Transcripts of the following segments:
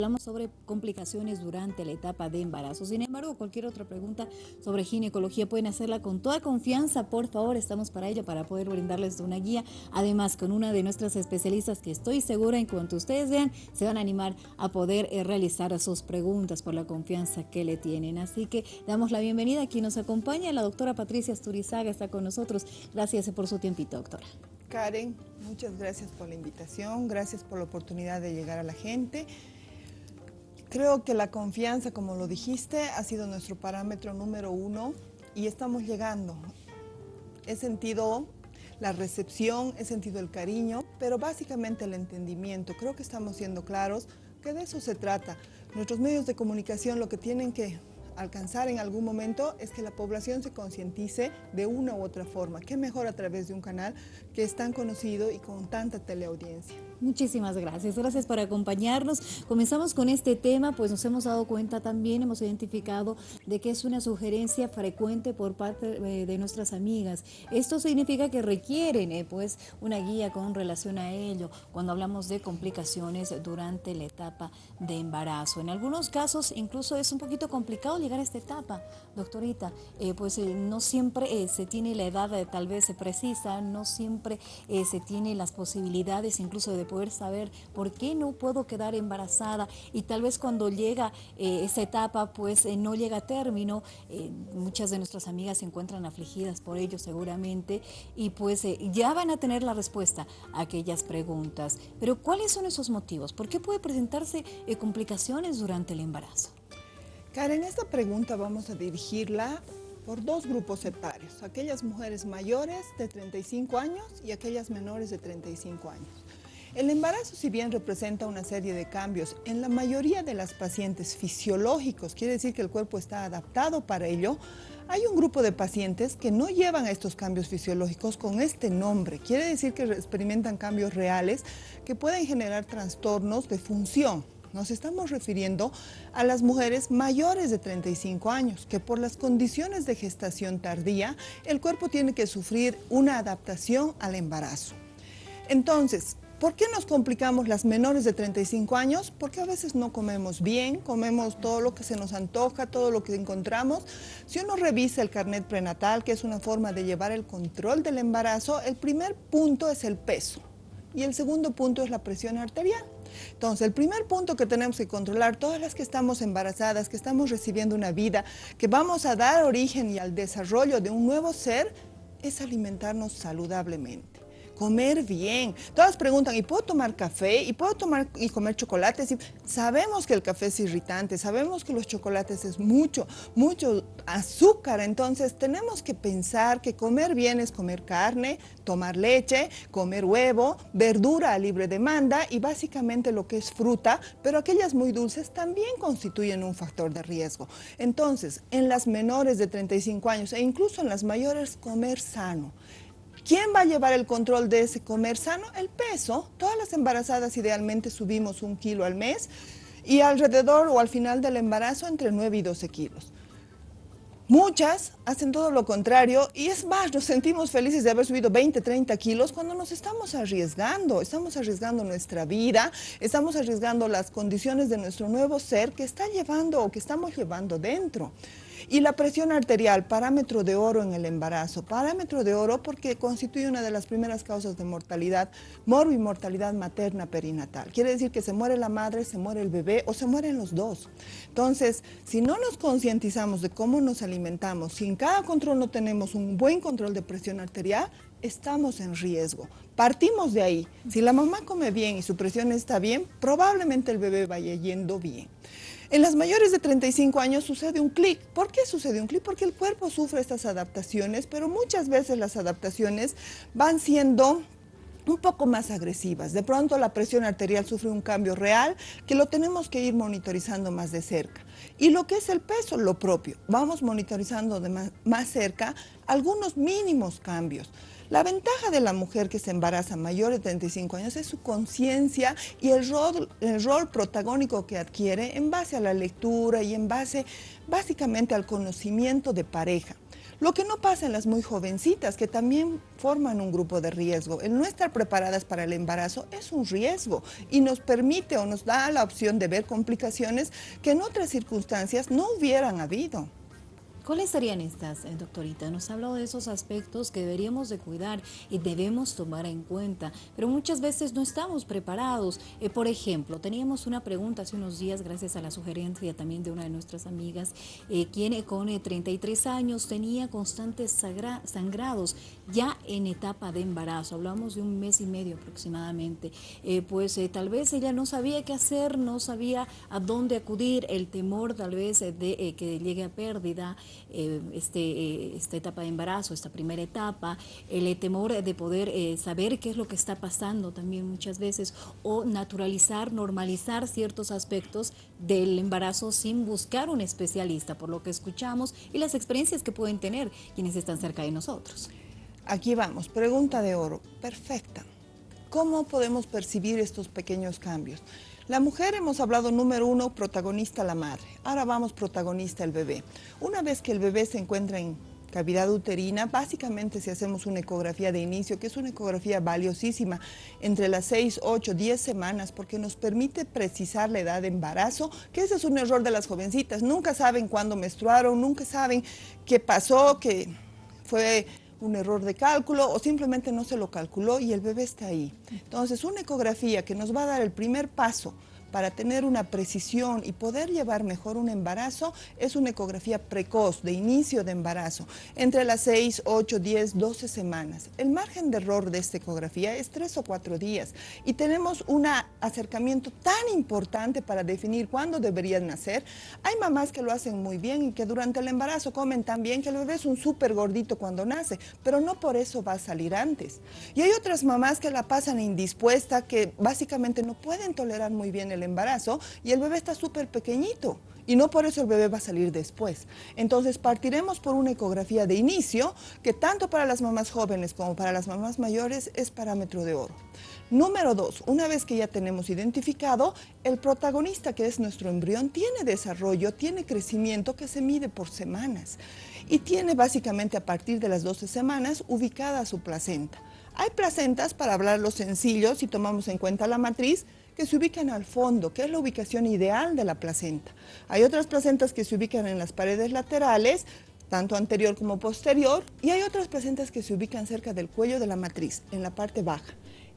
Hablamos sobre complicaciones durante la etapa de embarazo. Sin embargo, cualquier otra pregunta sobre ginecología pueden hacerla con toda confianza. Por favor, estamos para ello, para poder brindarles una guía. Además, con una de nuestras especialistas que estoy segura en cuanto ustedes vean, se van a animar a poder eh, realizar sus preguntas por la confianza que le tienen. Así que damos la bienvenida a quien nos acompaña. La doctora Patricia Sturizaga está con nosotros. Gracias por su tiempito, doctora. Karen, muchas gracias por la invitación, gracias por la oportunidad de llegar a la gente. Creo que la confianza, como lo dijiste, ha sido nuestro parámetro número uno y estamos llegando. He sentido la recepción, he sentido el cariño, pero básicamente el entendimiento. Creo que estamos siendo claros que de eso se trata. Nuestros medios de comunicación lo que tienen que alcanzar en algún momento es que la población se concientice de una u otra forma. Qué mejor a través de un canal que es tan conocido y con tanta teleaudiencia. Muchísimas gracias, gracias por acompañarnos. Comenzamos con este tema, pues nos hemos dado cuenta también, hemos identificado de que es una sugerencia frecuente por parte eh, de nuestras amigas. Esto significa que requieren eh, pues una guía con relación a ello cuando hablamos de complicaciones durante la etapa de embarazo. En algunos casos incluso es un poquito complicado llegar a esta etapa, doctorita, eh, pues no siempre se tiene la edad tal vez precisa, no siempre se tiene las posibilidades incluso de poder saber por qué no puedo quedar embarazada y tal vez cuando llega eh, esa etapa pues eh, no llega a término, eh, muchas de nuestras amigas se encuentran afligidas por ello seguramente y pues ya van a tener la respuesta a aquellas preguntas. Pero ¿cuáles son esos motivos? ¿Por qué puede presentarse complicaciones durante el embarazo? Karen, esta pregunta vamos a dirigirla por dos grupos etarios, aquellas mujeres mayores de 35 años y aquellas menores de 35 años. El embarazo, si bien representa una serie de cambios, en la mayoría de las pacientes fisiológicos, quiere decir que el cuerpo está adaptado para ello, hay un grupo de pacientes que no llevan a estos cambios fisiológicos con este nombre. Quiere decir que experimentan cambios reales que pueden generar trastornos de función. Nos estamos refiriendo a las mujeres mayores de 35 años, que por las condiciones de gestación tardía, el cuerpo tiene que sufrir una adaptación al embarazo. Entonces, ¿Por qué nos complicamos las menores de 35 años? Porque a veces no comemos bien, comemos todo lo que se nos antoja, todo lo que encontramos. Si uno revisa el carnet prenatal, que es una forma de llevar el control del embarazo, el primer punto es el peso y el segundo punto es la presión arterial. Entonces, el primer punto que tenemos que controlar, todas las que estamos embarazadas, que estamos recibiendo una vida, que vamos a dar origen y al desarrollo de un nuevo ser, es alimentarnos saludablemente comer bien. Todas preguntan, ¿y puedo tomar café? ¿Y puedo tomar y comer chocolates? Y sabemos que el café es irritante, sabemos que los chocolates es mucho, mucho azúcar. Entonces tenemos que pensar que comer bien es comer carne, tomar leche, comer huevo, verdura a libre demanda y básicamente lo que es fruta, pero aquellas muy dulces también constituyen un factor de riesgo. Entonces, en las menores de 35 años e incluso en las mayores, comer sano. ¿Quién va a llevar el control de ese comer sano? El peso. Todas las embarazadas idealmente subimos un kilo al mes y alrededor o al final del embarazo entre 9 y 12 kilos. Muchas hacen todo lo contrario y es más, nos sentimos felices de haber subido 20, 30 kilos cuando nos estamos arriesgando, estamos arriesgando nuestra vida, estamos arriesgando las condiciones de nuestro nuevo ser que está llevando o que estamos llevando dentro. Y la presión arterial, parámetro de oro en el embarazo, parámetro de oro porque constituye una de las primeras causas de mortalidad, morbimortalidad materna perinatal. Quiere decir que se muere la madre, se muere el bebé o se mueren los dos. Entonces, si no nos concientizamos de cómo nos alimentamos, si en cada control no tenemos un buen control de presión arterial, estamos en riesgo. Partimos de ahí. Si la mamá come bien y su presión está bien, probablemente el bebé vaya yendo bien. En las mayores de 35 años sucede un clic. ¿Por qué sucede un clic? Porque el cuerpo sufre estas adaptaciones, pero muchas veces las adaptaciones van siendo un poco más agresivas. De pronto la presión arterial sufre un cambio real que lo tenemos que ir monitorizando más de cerca. Y lo que es el peso, lo propio. Vamos monitorizando de más, más cerca algunos mínimos cambios. La ventaja de la mujer que se embaraza mayor de 35 años es su conciencia y el rol, el rol protagónico que adquiere en base a la lectura y en base básicamente al conocimiento de pareja. Lo que no pasa en las muy jovencitas, que también forman un grupo de riesgo. El no estar preparadas para el embarazo es un riesgo y nos permite o nos da la opción de ver complicaciones que en otras circunstancias no hubieran habido. ¿Cuáles serían estas, eh, doctorita? Nos ha hablado de esos aspectos que deberíamos de cuidar y debemos tomar en cuenta, pero muchas veces no estamos preparados. Eh, por ejemplo, teníamos una pregunta hace unos días, gracias a la sugerencia también de una de nuestras amigas, eh, quien con 33 años tenía constantes sangrados ya en etapa de embarazo, hablamos de un mes y medio aproximadamente, pues tal vez ella no sabía qué hacer, no sabía a dónde acudir, el temor tal vez de que llegue a pérdida, eh, este, eh, esta etapa de embarazo, esta primera etapa, el temor de poder eh, saber qué es lo que está pasando también muchas veces, o naturalizar, normalizar ciertos aspectos del embarazo sin buscar un especialista, por lo que escuchamos y las experiencias que pueden tener quienes están cerca de nosotros. Aquí vamos, pregunta de oro, perfecta. ¿Cómo podemos percibir estos pequeños cambios? La mujer hemos hablado número uno, protagonista la madre. Ahora vamos protagonista el bebé. Una vez que el bebé se encuentra en cavidad uterina, básicamente si hacemos una ecografía de inicio, que es una ecografía valiosísima, entre las 6, 8, 10 semanas, porque nos permite precisar la edad de embarazo, que ese es un error de las jovencitas. Nunca saben cuándo menstruaron, nunca saben qué pasó, que fue un error de cálculo o simplemente no se lo calculó y el bebé está ahí. Entonces, una ecografía que nos va a dar el primer paso para tener una precisión y poder llevar mejor un embarazo es una ecografía precoz, de inicio de embarazo, entre las 6, 8, 10, 12 semanas. El margen de error de esta ecografía es 3 o 4 días y tenemos un acercamiento tan importante para definir cuándo deberían nacer. Hay mamás que lo hacen muy bien y que durante el embarazo comen tan bien que el bebé es un súper gordito cuando nace, pero no por eso va a salir antes. Y hay otras mamás que la pasan indispuesta, que básicamente no pueden tolerar muy bien el embarazo y el bebé está súper pequeñito y no por eso el bebé va a salir después. Entonces partiremos por una ecografía de inicio que tanto para las mamás jóvenes como para las mamás mayores es parámetro de oro. Número dos, una vez que ya tenemos identificado, el protagonista que es nuestro embrión tiene desarrollo, tiene crecimiento que se mide por semanas y tiene básicamente a partir de las 12 semanas ubicada su placenta. Hay placentas, para hablar lo sencillo, si tomamos en cuenta la matriz, que se ubican al fondo, que es la ubicación ideal de la placenta. Hay otras placentas que se ubican en las paredes laterales, tanto anterior como posterior, y hay otras placentas que se ubican cerca del cuello de la matriz, en la parte baja.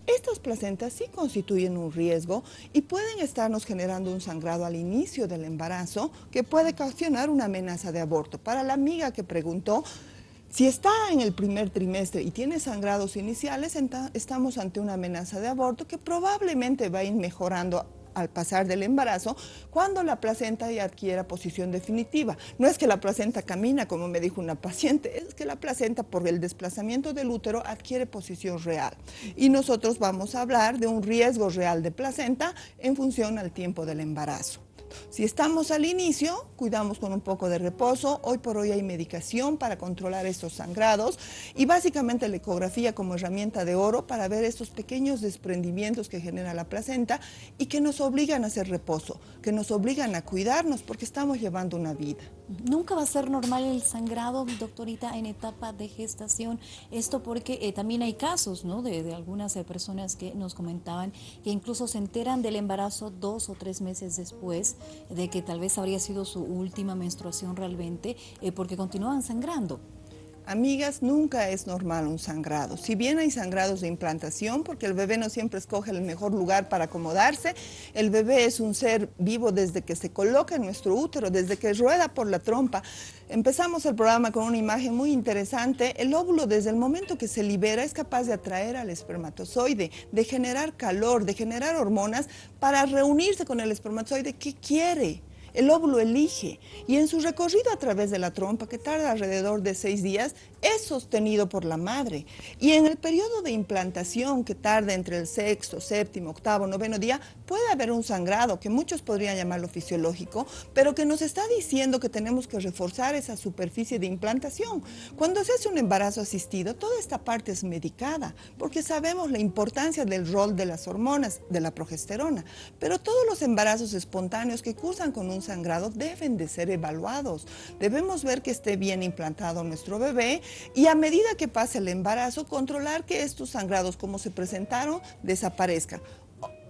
Estas placentas sí constituyen un riesgo y pueden estarnos generando un sangrado al inicio del embarazo que puede ocasionar una amenaza de aborto. Para la amiga que preguntó, si está en el primer trimestre y tiene sangrados iniciales, estamos ante una amenaza de aborto que probablemente va a ir mejorando al pasar del embarazo cuando la placenta ya adquiera posición definitiva. No es que la placenta camina, como me dijo una paciente, es que la placenta por el desplazamiento del útero adquiere posición real. Y nosotros vamos a hablar de un riesgo real de placenta en función al tiempo del embarazo. Si estamos al inicio, cuidamos con un poco de reposo. Hoy por hoy hay medicación para controlar estos sangrados y básicamente la ecografía como herramienta de oro para ver estos pequeños desprendimientos que genera la placenta y que nos obligan a hacer reposo, que nos obligan a cuidarnos porque estamos llevando una vida. Nunca va a ser normal el sangrado, doctorita, en etapa de gestación. Esto porque eh, también hay casos ¿no? de, algunas eh, personas que nos comentaban que incluso se enteran del embarazo dos o tres meses después de que tal vez habría sido su última menstruación realmente, eh, porque continúan sangrando. Amigas, nunca es normal un sangrado. Si bien hay sangrados de implantación, porque el bebé no siempre escoge el mejor lugar para acomodarse, el bebé es un ser vivo desde que se coloca en nuestro útero, desde que rueda por la trompa. Empezamos el programa con una imagen muy interesante. El óvulo desde el momento que se libera es capaz de atraer al espermatozoide, de generar calor, de generar hormonas para reunirse con el espermatozoide que quiere. El óvulo elige y en su recorrido a través de la trompa, que tarda alrededor de seis días, es sostenido por la madre. Y en el periodo de implantación, que tarda entre el sexto, séptimo, octavo, noveno día, puede haber un sangrado, que muchos podrían llamarlo fisiológico, pero que nos está diciendo que tenemos que reforzar esa superficie de implantación. Cuando se hace un embarazo asistido, toda esta parte es medicada, porque sabemos la importancia del rol de las hormonas, de la progesterona. Pero todos los embarazos espontáneos que cursan con un sangrado deben de ser evaluados. Debemos ver que esté bien implantado nuestro bebé y a medida que pase el embarazo, controlar que estos sangrados como se presentaron desaparezcan.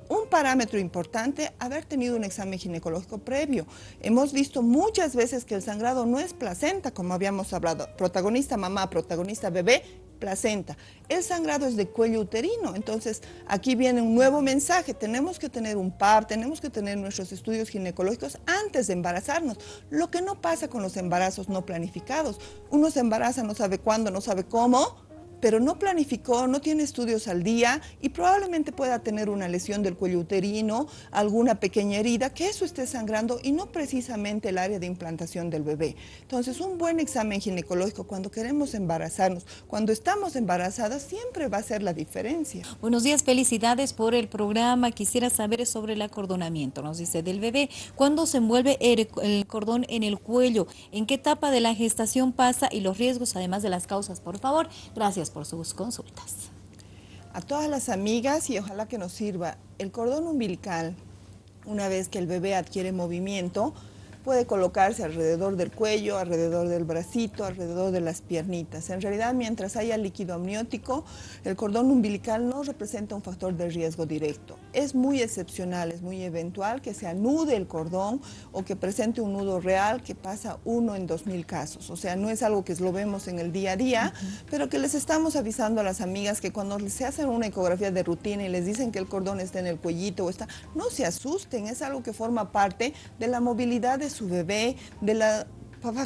Un parámetro importante, haber tenido un examen ginecológico previo. Hemos visto muchas veces que el sangrado no es placenta, como habíamos hablado. Protagonista mamá, protagonista bebé, placenta. El sangrado es de cuello uterino, entonces aquí viene un nuevo mensaje. Tenemos que tener un par, tenemos que tener nuestros estudios ginecológicos antes de embarazarnos. Lo que no pasa con los embarazos no planificados. Uno se embaraza, no sabe cuándo, no sabe cómo, pero no planificó, no tiene estudios al día y probablemente pueda tener una lesión del cuello uterino, alguna pequeña herida, que eso esté sangrando y no precisamente el área de implantación del bebé. Entonces, un buen examen ginecológico cuando queremos embarazarnos, cuando estamos embarazadas, siempre va a ser la diferencia. Buenos días, felicidades por el programa. Quisiera saber sobre el acordonamiento, nos dice, del bebé. ¿Cuándo se envuelve el, el cordón en el cuello? ¿En qué etapa de la gestación pasa? Y los riesgos, además de las causas, por favor. Gracias por sus consultas. A todas las amigas y ojalá que nos sirva, el cordón umbilical, una vez que el bebé adquiere movimiento, puede colocarse alrededor del cuello, alrededor del bracito, alrededor de las piernitas. En realidad, mientras haya líquido amniótico, el cordón umbilical no representa un factor de riesgo directo. Es muy excepcional, es muy eventual que se anude el cordón o que presente un nudo real que pasa uno en dos mil casos. O sea, no es algo que lo vemos en el día a día, pero que les estamos avisando a las amigas que cuando se hacen una ecografía de rutina y les dicen que el cordón está en el cuellito o está, no se asusten, es algo que forma parte de la movilidad de su bebé, de la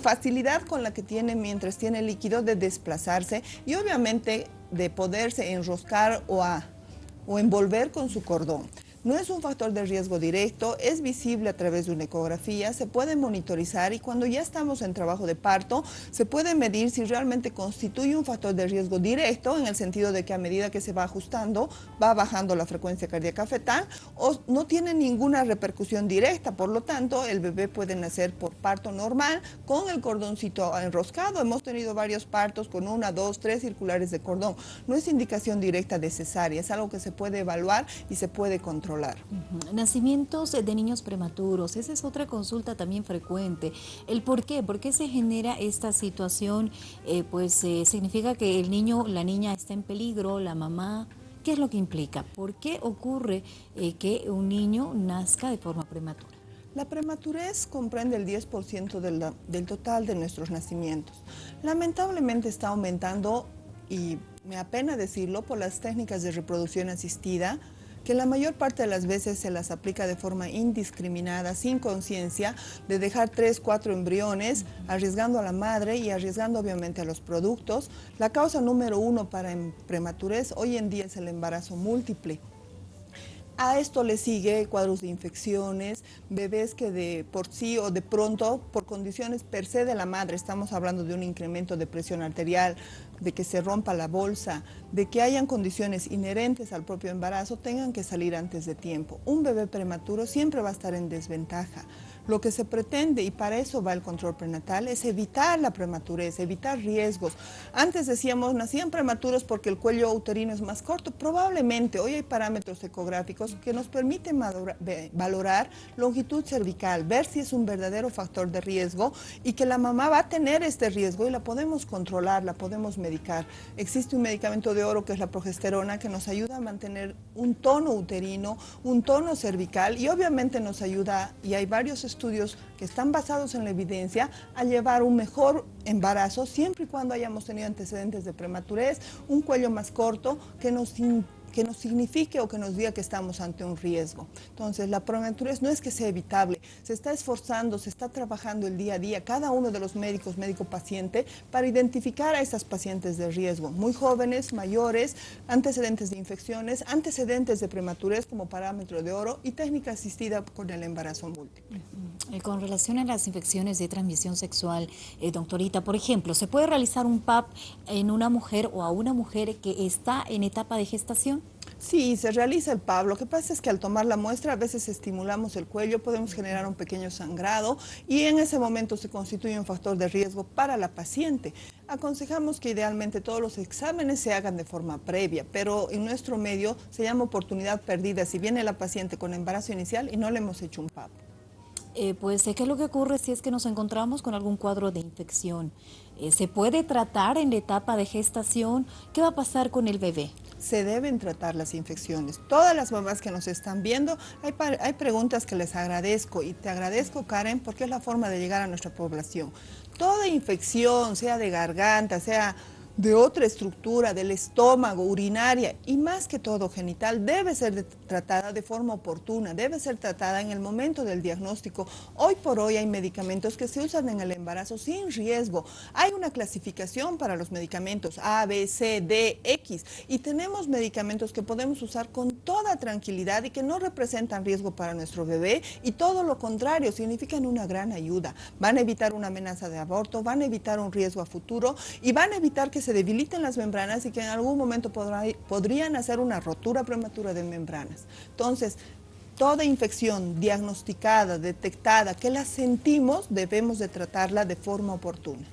facilidad con la que tiene mientras tiene líquido de desplazarse y obviamente de poderse enroscar o, o envolver con su cordón. No es un factor de riesgo directo, es visible a través de una ecografía, se puede monitorizar y cuando ya estamos en trabajo de parto, se puede medir si realmente constituye un factor de riesgo directo, en el sentido de que a medida que se va ajustando, va bajando la frecuencia cardíaca fetal, o no tiene ninguna repercusión directa, por lo tanto, el bebé puede nacer por parto normal con el cordoncito enroscado. Hemos tenido varios partos con una, dos, tres circulares de cordón. No es indicación directa de cesárea, es algo que se puede evaluar y se puede controlar. Nacimientos de niños prematuros, esa es otra consulta también frecuente. ¿El por qué? ¿Por qué se genera esta situación? Eh, pues eh, significa que el niño, la niña está en peligro, la mamá... ¿Qué es lo que implica? ¿Por qué ocurre eh, que un niño nazca de forma prematura? La prematurez comprende el 10% del, del total de nuestros nacimientos. Lamentablemente está aumentando y me apena decirlo por las técnicas de reproducción asistida, que la mayor parte de las veces se las aplica de forma indiscriminada, sin conciencia, de dejar tres, cuatro embriones, arriesgando a la madre y arriesgando obviamente a los productos. La causa número uno para prematurez hoy en día es el embarazo múltiple. A esto le sigue cuadros de infecciones, bebés que de por sí o de pronto, por condiciones per se de la madre, estamos hablando de un incremento de presión arterial, de que se rompa la bolsa, de que hayan condiciones inherentes al propio embarazo, tengan que salir antes de tiempo. Un bebé prematuro siempre va a estar en desventaja. Lo que se pretende, y para eso va el control prenatal, es evitar la prematurez, evitar riesgos. Antes decíamos, nacían prematuros porque el cuello uterino es más corto. Probablemente hoy hay parámetros ecográficos que nos permiten valorar longitud cervical, ver si es un verdadero factor de riesgo y que la mamá va a tener este riesgo y la podemos controlar, la podemos medicar. Existe un medicamento de oro que es la progesterona que nos ayuda a mantener un tono uterino, un tono cervical y obviamente nos ayuda, y hay varios estudios estudios que están basados en la evidencia a llevar un mejor embarazo siempre y cuando hayamos tenido antecedentes de prematurez, un cuello más corto que nos que nos signifique o que nos diga que estamos ante un riesgo. Entonces, la prematurez no es que sea evitable, se está esforzando, se está trabajando el día a día, cada uno de los médicos, médico-paciente, para identificar a estas pacientes de riesgo, muy jóvenes, mayores, antecedentes de infecciones, antecedentes de prematurez como parámetro de oro y técnica asistida con el embarazo múltiple. Eh, con relación a las infecciones de transmisión sexual, eh, doctorita, por ejemplo, ¿se puede realizar un PAP en una mujer o a una mujer que está en etapa de gestación? Sí, se realiza el PAB. Lo que pasa es que al tomar la muestra a veces estimulamos el cuello, podemos generar un pequeño sangrado y en ese momento se constituye un factor de riesgo para la paciente. Aconsejamos que idealmente todos los exámenes se hagan de forma previa, pero en nuestro medio se llama oportunidad perdida si viene la paciente con embarazo inicial y no le hemos hecho un PAB. Eh, pues, ¿qué es lo que ocurre si es que nos encontramos con algún cuadro de infección? Eh, ¿Se puede tratar en la etapa de gestación? ¿Qué va a pasar con el bebé? Se deben tratar las infecciones. Todas las mamás que nos están viendo, hay, hay, preguntas que les agradezco y te agradezco Karen porque es la forma de llegar a nuestra población. Toda infección, sea de garganta, sea de otra estructura del estómago, urinaria y más que todo genital debe ser tratada de forma oportuna, debe ser tratada en el momento del diagnóstico. Hoy por hoy hay medicamentos que se usan en el embarazo sin riesgo. Hay una clasificación para los medicamentos A, B, C, D, X y tenemos medicamentos que podemos usar con toda tranquilidad y que no representan riesgo para nuestro bebé y todo lo contrario, significan una gran ayuda. Van a evitar una amenaza de aborto, van a evitar un riesgo a futuro y van a evitar que se debiliten las membranas y que en algún momento podrían hacer una rotura prematura de membranas. Entonces, toda infección diagnosticada, detectada, que la sentimos, debemos de tratarla de forma oportuna.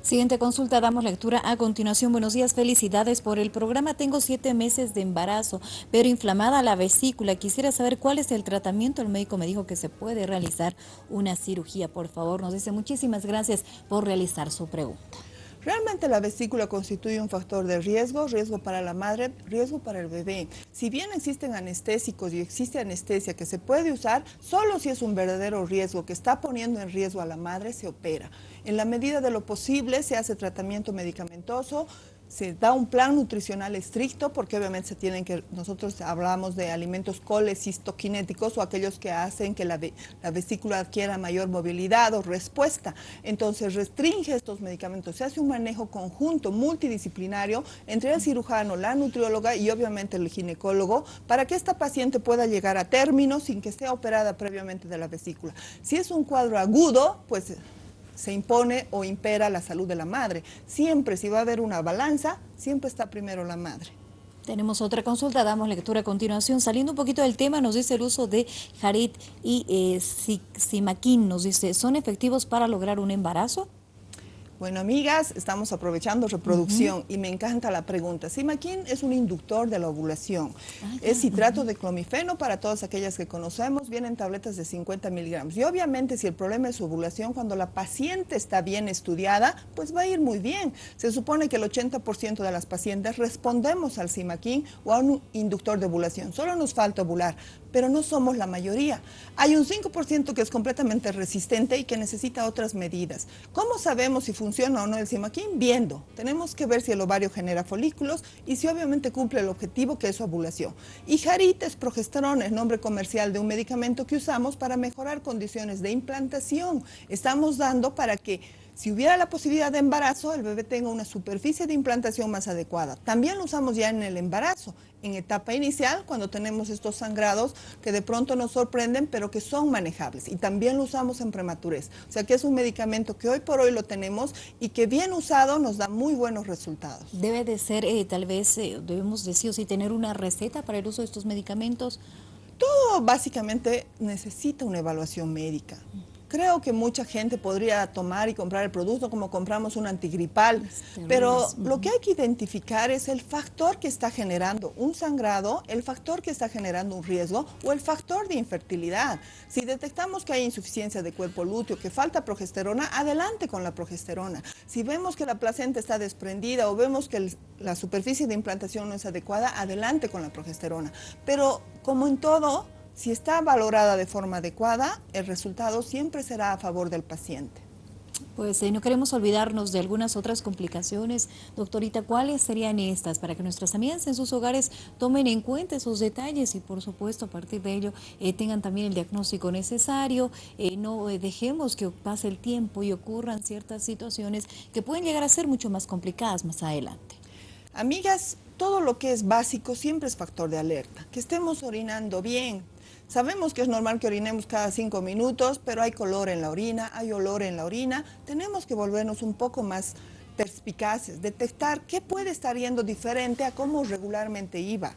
Siguiente consulta, damos lectura a continuación. Buenos días, felicidades por el programa. Tengo siete meses de embarazo, pero inflamada la vesícula. Quisiera saber cuál es el tratamiento. El médico me dijo que se puede realizar una cirugía. Por favor, nos dice muchísimas gracias por realizar su pregunta. Realmente la vesícula constituye un factor de riesgo, riesgo para la madre, riesgo para el bebé. Si bien existen anestésicos y existe anestesia que se puede usar, solo si es un verdadero riesgo que está poniendo en riesgo a la madre, se opera. En la medida de lo posible se hace tratamiento medicamentoso, se da un plan nutricional estricto porque obviamente se tienen que, nosotros hablamos de alimentos colecistoquinéticos o aquellos que hacen que la, la, vesícula adquiera mayor movilidad o respuesta. Entonces restringe estos medicamentos, se hace un manejo conjunto, multidisciplinario entre el cirujano, la nutrióloga y obviamente el ginecólogo para que esta paciente pueda llegar a término sin que sea operada previamente de la vesícula. Si es un cuadro agudo, pues se impone o impera la salud de la madre. Siempre, si va a haber una balanza, siempre está primero la madre. Tenemos otra consulta, damos lectura a continuación. Saliendo un poquito del tema, nos dice el uso de Jarit y eh, Simaquín, nos dice, ¿son efectivos para lograr un embarazo? Bueno, amigas, estamos aprovechando reproducción y me encanta la pregunta. Simaquín es un inductor de la ovulación. Ah, es citrato de clomifeno para todas aquellas que conocemos. Vienen tabletas de 50 miligramos. Y obviamente si el problema es ovulación, cuando la paciente está bien estudiada, pues va a ir muy bien. Se supone que el 80% de las pacientes respondemos al Simaquín o a un inductor de ovulación. Solo nos falta ovular pero no somos la mayoría. Hay un 5% que es completamente resistente y que necesita otras medidas. ¿Cómo sabemos si funciona o no el Simaquín? Viendo. Tenemos que ver si el ovario genera folículos y si obviamente cumple el objetivo que es su ovulación. Y Jarit es progesterona, es nombre comercial de un medicamento que usamos para mejorar condiciones de implantación. Estamos dando para que si hubiera la posibilidad de embarazo, el bebé tenga una superficie de implantación más adecuada. También lo usamos ya en el embarazo, en etapa inicial, cuando tenemos estos sangrados que de pronto nos sorprenden, pero que son manejables. Y también lo usamos en prematurez. O sea que es un medicamento que hoy por hoy lo tenemos y que bien usado nos da muy buenos resultados. Debe de ser, eh, tal vez, eh, debemos decir, o sí, tener una receta para el uso de estos medicamentos. Todo básicamente necesita una evaluación médica. Creo que mucha gente podría tomar y comprar el producto como compramos un antigripal, pero lo que hay que identificar es el factor que está generando un sangrado, el factor que está generando un riesgo o el factor de infertilidad. Si detectamos que hay insuficiencia de cuerpo lúteo, que falta progesterona, adelante con la progesterona. Si vemos que la placenta está desprendida o vemos que la superficie de implantación no es adecuada, adelante con la progesterona. Pero como en todo, si está valorada de forma adecuada, el resultado siempre será a favor del paciente. Pues eh, no queremos olvidarnos de algunas otras complicaciones. Doctorita, ¿cuáles serían estas para que nuestras amigas en sus hogares tomen en cuenta esos detalles y por supuesto a partir de ello eh, tengan también el diagnóstico necesario? Eh, no dejemos que pase el tiempo y ocurran ciertas situaciones que pueden llegar a ser mucho más complicadas más adelante. Amigas, todo lo que es básico siempre es factor de alerta. Que estemos orinando bien, Sabemos que es normal que orinemos cada cinco minutos, pero hay color en la orina, hay olor en la orina. Tenemos que volvernos un poco más perspicaces, detectar qué puede estar yendo diferente a cómo regularmente iba.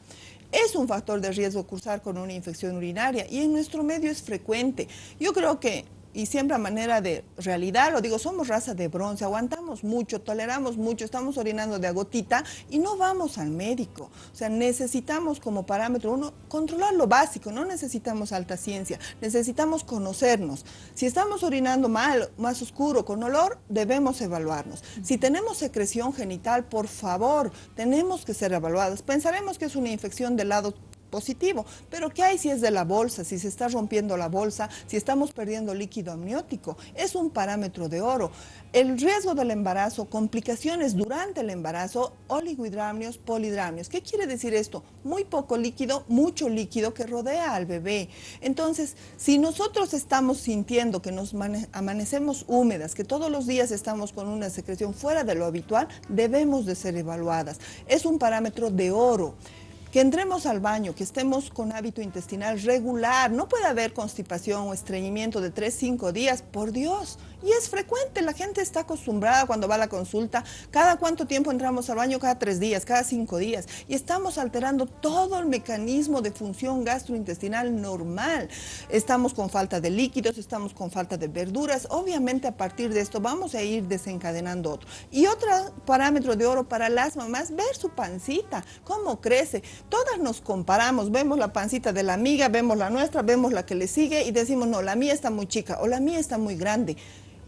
Es un factor de riesgo cursar con una infección urinaria y en nuestro medio es frecuente. Yo creo que y siempre a manera de realidad, lo digo, somos raza de bronce, aguantamos mucho, toleramos mucho, estamos orinando de agotita y no vamos al médico. O sea, necesitamos como parámetro uno controlar lo básico, no necesitamos alta ciencia, necesitamos conocernos. Si estamos orinando mal, más oscuro, con olor, debemos evaluarnos. Si tenemos secreción genital, por favor, tenemos que ser evaluadas. Pensaremos que es una infección del lado positivo. Pero ¿qué hay si es de la bolsa, si se está rompiendo la bolsa, si estamos perdiendo líquido amniótico? Es un parámetro de oro. El riesgo del embarazo, complicaciones durante el embarazo, oligohidramnios, polidramnios. ¿Qué quiere decir esto? Muy poco líquido, mucho líquido que rodea al bebé. Entonces, si nosotros estamos sintiendo que nos amanecemos húmedas, que todos los días estamos con una secreción fuera de lo habitual, debemos de ser evaluadas. Es un parámetro de oro que entremos al baño, que estemos con hábito intestinal regular, no puede haber constipación o estreñimiento de 3, 5 días, por Dios. Y es frecuente, la gente está acostumbrada cuando va a la consulta, cada cuánto tiempo entramos al baño, cada 3 días, cada 5 días, y estamos alterando todo el mecanismo de función gastrointestinal normal. Estamos con falta de líquidos, estamos con falta de verduras, obviamente a partir de esto vamos a ir desencadenando otro. Y otro parámetro de oro para las mamás, ver su pancita, cómo crece. Todas nos comparamos, vemos la pancita de la amiga, vemos la nuestra, vemos la que le sigue y decimos, no, la mía está muy chica o la mía está muy grande.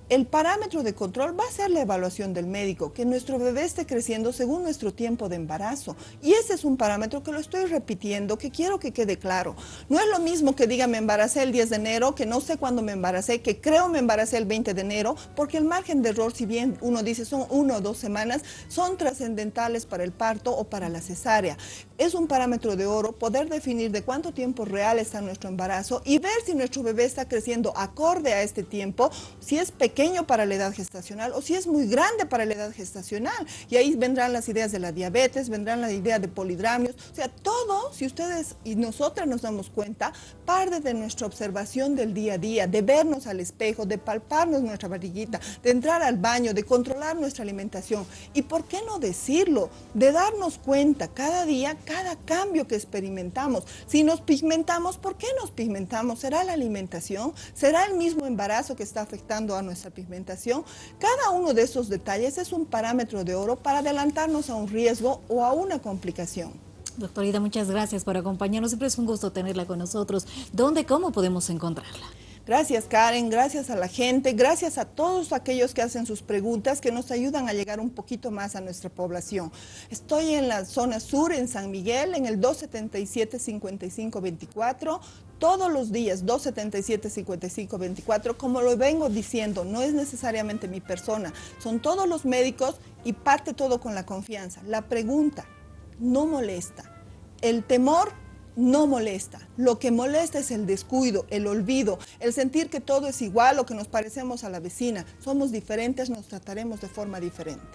El parámetro de control va a ser la evaluación del médico, que nuestro bebé esté creciendo según nuestro tiempo de embarazo. Y ese es un parámetro que lo estoy repitiendo, que quiero que quede claro. No es lo mismo que diga me embaracé el 10 de enero, que no sé cuándo me embaracé, que creo me embaracé el 20 de enero, porque el margen de error, si bien uno dice son uno o dos semanas, son trascendentales para el parto o para la cesárea. Es un parámetro de oro poder definir de cuánto tiempo real está nuestro embarazo y ver si nuestro bebé está creciendo acorde a este tiempo, si es pequeño pequeño para la edad gestacional o si es muy grande para la edad gestacional. Y ahí vendrán las ideas de la diabetes, vendrán la idea de polidramios. O sea, todo, si ustedes y nosotras nos damos cuenta, parte de nuestra observación del día a día, de vernos al espejo, de palparnos nuestra barriguita, de entrar al baño, de controlar nuestra alimentación. Y por qué no decirlo, de darnos cuenta cada día, cada cambio que experimentamos. Si nos pigmentamos, ¿por qué nos pigmentamos? ¿Será la alimentación? ¿Será el mismo embarazo que está afectando a nuestra pigmentación. Cada uno de esos detalles es un parámetro de oro para adelantarnos a un riesgo o a una complicación. Doctorita, muchas gracias por acompañarnos. Siempre es un gusto tenerla con nosotros. ¿Dónde, cómo podemos encontrarla? Gracias Karen, gracias a la gente, gracias a todos aquellos que hacen sus preguntas que nos ayudan a llegar un poquito más a nuestra población. Estoy en la zona sur, en San Miguel, en el 277-5524, todos los días, 277-5524, como lo vengo diciendo, no es necesariamente mi persona, son todos los médicos y parte todo con la confianza. La pregunta no molesta. El temor no molesta. Lo que molesta es el descuido, el olvido, el sentir que todo es igual o que nos parecemos a la vecina. Somos diferentes, nos trataremos de forma diferente.